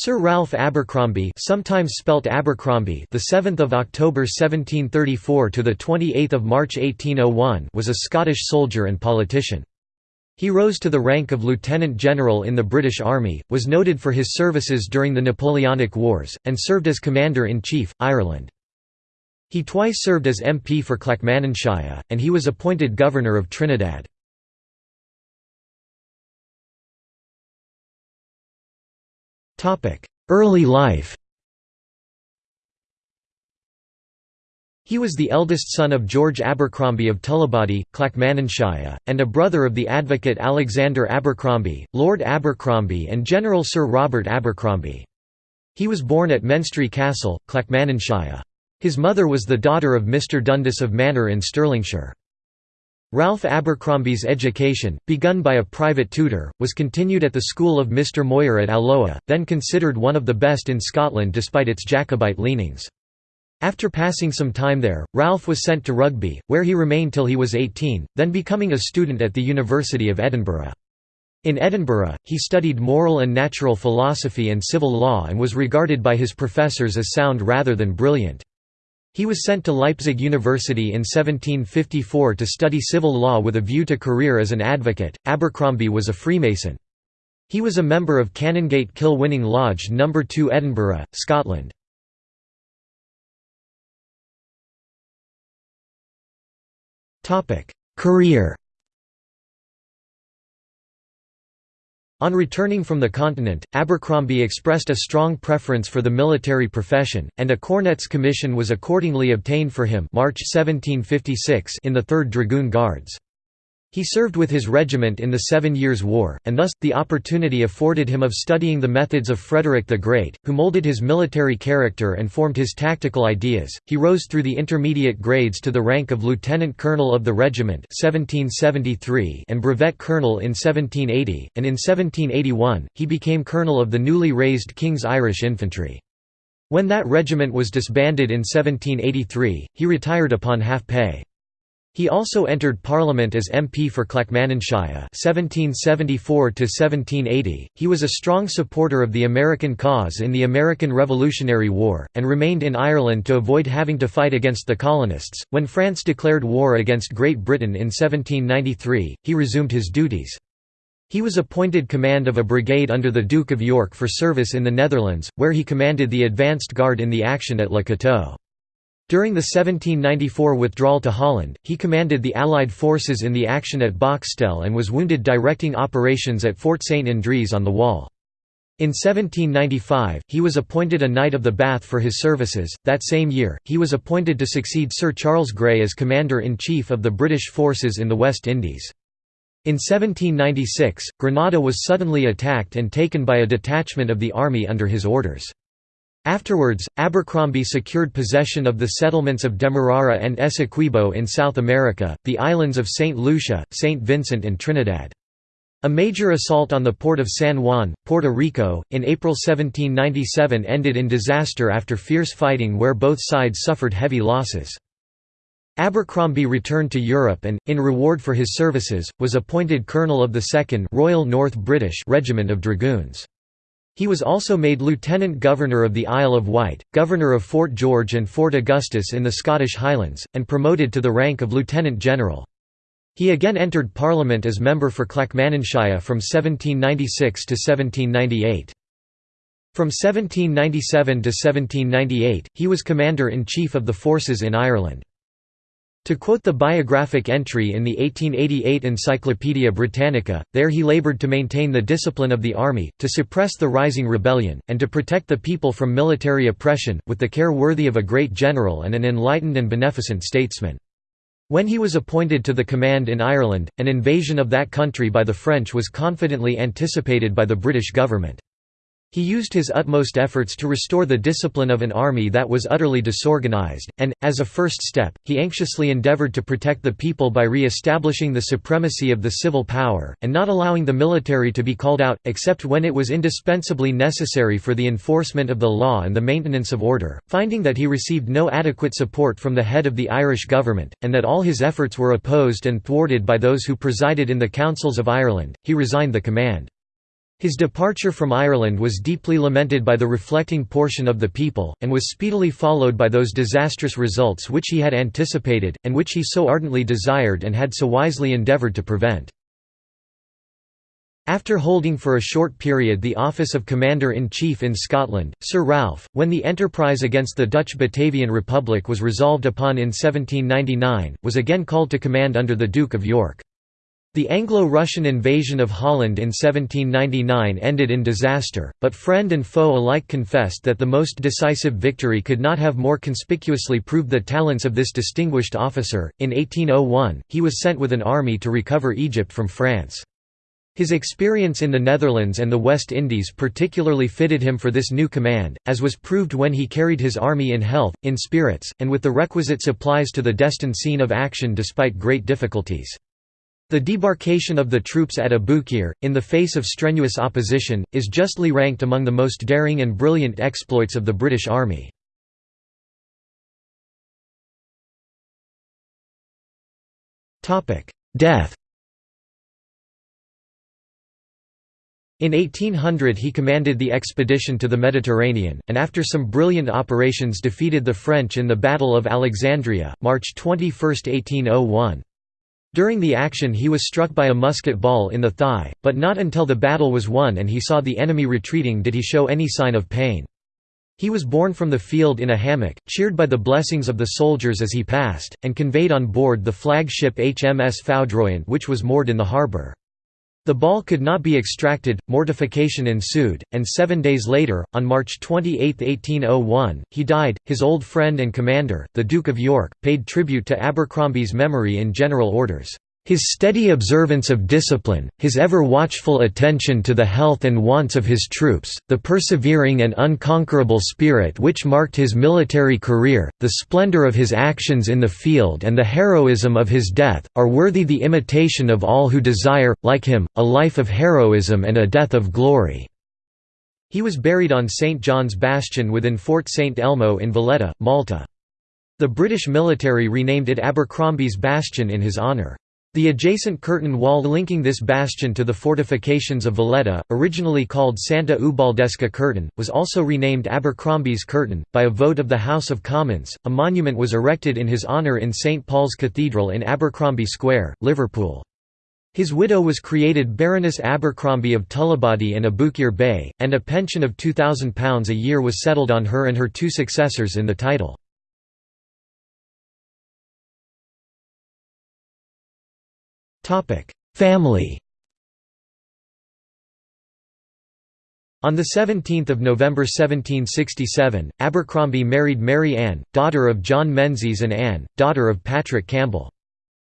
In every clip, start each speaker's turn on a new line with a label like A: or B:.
A: Sir Ralph Abercromby, sometimes spelt Abercrombie, the 7th of October 1734 to the 28th of March 1801, was a Scottish soldier and politician. He rose to the rank of lieutenant general in the British Army, was noted for his services during the Napoleonic Wars, and served as commander-in-chief, Ireland. He twice served as MP for Clackmannanshire, and he was appointed governor of Trinidad. Early life He was the eldest son of George Abercrombie of Tullibody, Clackmannanshire, and a brother of the advocate Alexander Abercrombie, Lord Abercrombie and General Sir Robert Abercrombie. He was born at Menstrie Castle, Clackmannanshire. His mother was the daughter of Mr Dundas of Manor in Stirlingshire. Ralph Abercrombie's education, begun by a private tutor, was continued at the school of Mr Moir at Alloa, then considered one of the best in Scotland despite its Jacobite leanings. After passing some time there, Ralph was sent to Rugby, where he remained till he was 18, then becoming a student at the University of Edinburgh. In Edinburgh, he studied moral and natural philosophy and civil law and was regarded by his professors as sound rather than brilliant. He was sent to Leipzig University in 1754 to study civil law with a view to career as an advocate. Abercrombie was a Freemason. He was a member of Canongate Kilwinning Lodge No. 2 Edinburgh, Scotland. Career On returning from the continent, Abercrombie expressed a strong preference for the military profession, and a cornet's commission was accordingly obtained for him March 1756 in the 3rd Dragoon Guards. He served with his regiment in the Seven Years' War, and thus, the opportunity afforded him of studying the methods of Frederick the Great, who molded his military character and formed his tactical ideas. He rose through the intermediate grades to the rank of lieutenant colonel of the regiment 1773 and brevet colonel in 1780, and in 1781, he became colonel of the newly raised King's Irish Infantry. When that regiment was disbanded in 1783, he retired upon half pay. He also entered Parliament as MP for Clackmannanshire 1774 He was a strong supporter of the American cause in the American Revolutionary War, and remained in Ireland to avoid having to fight against the colonists. When France declared war against Great Britain in 1793, he resumed his duties. He was appointed command of a brigade under the Duke of York for service in the Netherlands, where he commanded the advanced guard in the action at Le Cateau. During the 1794 withdrawal to Holland, he commanded the Allied forces in the action at Boxtel and was wounded directing operations at Fort St. Andries on the Waal. In 1795, he was appointed a Knight of the Bath for his services. That same year, he was appointed to succeed Sir Charles Grey as Commander in Chief of the British forces in the West Indies. In 1796, Grenada was suddenly attacked and taken by a detachment of the army under his orders. Afterwards, Abercrombie secured possession of the settlements of Demerara and Essequibo in South America, the islands of St. Lucia, St. Vincent and Trinidad. A major assault on the port of San Juan, Puerto Rico, in April 1797 ended in disaster after fierce fighting where both sides suffered heavy losses. Abercrombie returned to Europe and, in reward for his services, was appointed colonel of the 2nd Royal North British Regiment of Dragoons. He was also made Lieutenant Governor of the Isle of Wight, Governor of Fort George and Fort Augustus in the Scottish Highlands, and promoted to the rank of Lieutenant General. He again entered Parliament as member for Clackmannanshire from 1796 to 1798. From 1797 to 1798, he was Commander-in-Chief of the forces in Ireland. To quote the biographic entry in the 1888 Encyclopaedia Britannica, there he laboured to maintain the discipline of the army, to suppress the rising rebellion, and to protect the people from military oppression, with the care worthy of a great general and an enlightened and beneficent statesman. When he was appointed to the command in Ireland, an invasion of that country by the French was confidently anticipated by the British government. He used his utmost efforts to restore the discipline of an army that was utterly disorganized, and, as a first step, he anxiously endeavored to protect the people by re-establishing the supremacy of the civil power, and not allowing the military to be called out, except when it was indispensably necessary for the enforcement of the law and the maintenance of order. Finding that he received no adequate support from the head of the Irish government, and that all his efforts were opposed and thwarted by those who presided in the councils of Ireland, he resigned the command. His departure from Ireland was deeply lamented by the reflecting portion of the people, and was speedily followed by those disastrous results which he had anticipated, and which he so ardently desired and had so wisely endeavoured to prevent. After holding for a short period the office of Commander-in-Chief in Scotland, Sir Ralph, when the enterprise against the Dutch Batavian Republic was resolved upon in 1799, was again called to command under the Duke of York. The Anglo-Russian invasion of Holland in 1799 ended in disaster, but friend and foe alike confessed that the most decisive victory could not have more conspicuously proved the talents of this distinguished officer. In 1801, he was sent with an army to recover Egypt from France. His experience in the Netherlands and the West Indies particularly fitted him for this new command, as was proved when he carried his army in health, in spirits, and with the requisite supplies to the destined scene of action despite great difficulties. The debarkation of the troops at Abukir, in the face of strenuous opposition, is justly ranked among the most daring and brilliant exploits of the British Army. Death In 1800 he commanded the expedition to the Mediterranean, and after some brilliant operations defeated the French in the Battle of Alexandria, March 21, 1801. During the action he was struck by a musket ball in the thigh, but not until the battle was won and he saw the enemy retreating did he show any sign of pain. He was borne from the field in a hammock, cheered by the blessings of the soldiers as he passed, and conveyed on board the flagship HMS Foudroyant which was moored in the harbour. The ball could not be extracted, mortification ensued, and seven days later, on March 28, 1801, he died. His old friend and commander, the Duke of York, paid tribute to Abercrombie's memory in general orders. His steady observance of discipline, his ever watchful attention to the health and wants of his troops, the persevering and unconquerable spirit which marked his military career, the splendor of his actions in the field and the heroism of his death, are worthy the imitation of all who desire, like him, a life of heroism and a death of glory." He was buried on St. John's Bastion within Fort St. Elmo in Valletta, Malta. The British military renamed it Abercrombie's Bastion in his honour. The adjacent curtain wall linking this bastion to the fortifications of Valletta, originally called Santa Ubaldesca Curtain, was also renamed Abercrombie's Curtain. By a vote of the House of Commons, a monument was erected in his honour in St Paul's Cathedral in Abercrombie Square, Liverpool. His widow was created Baroness Abercrombie of Tullibody and Aboukir Bay, and a pension of £2,000 a year was settled on her and her two successors in the title. Family On 17 November 1767, Abercrombie married Mary Ann, daughter of John Menzies and Anne, daughter of Patrick Campbell.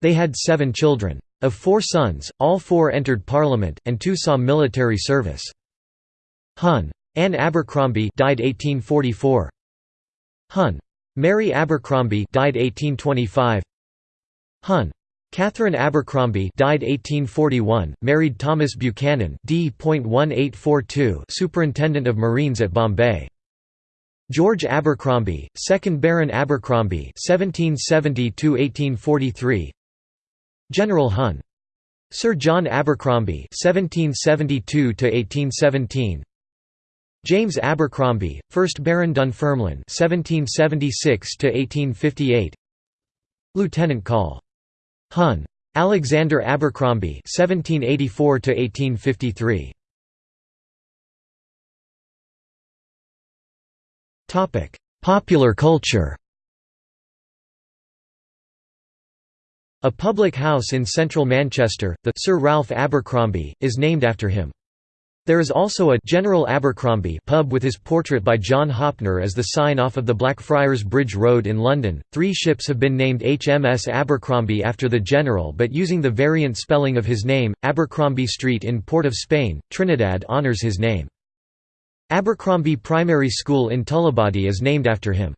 A: They had seven children. Of four sons, all four entered Parliament, and two saw military service. Hun. Anne Abercrombie died 1844. Hun. Mary Abercrombie died 1825. Hun. Catherine Abercrombie died 1841, married Thomas Buchanan D.1842 Superintendent of Marines at Bombay. George Abercrombie, 2nd Baron Abercrombie 1770–1843 General Hun. Sir John Abercrombie 1772–1817 James Abercrombie, 1st Baron Dunfermline 1776–1858 Lieutenant Col. Hun. Alexander Abercrombie (1784–1853). Topic: Popular culture. A public house in central Manchester, the Sir Ralph Abercrombie, is named after him. There is also a General Abercrombie pub with his portrait by John Hoppner as the sign off of the Blackfriars Bridge Road in London. Three ships have been named HMS Abercrombie after the General but using the variant spelling of his name. Abercrombie Street in Port of Spain, Trinidad honours his name. Abercrombie Primary School in Tullibody is named after him.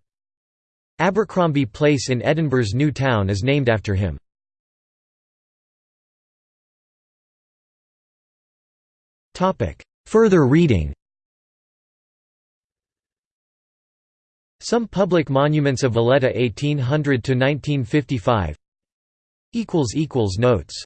A: Abercrombie Place in Edinburgh's New Town is named after him. Further reading. Some public monuments of Valletta 1800 to 1955. Notes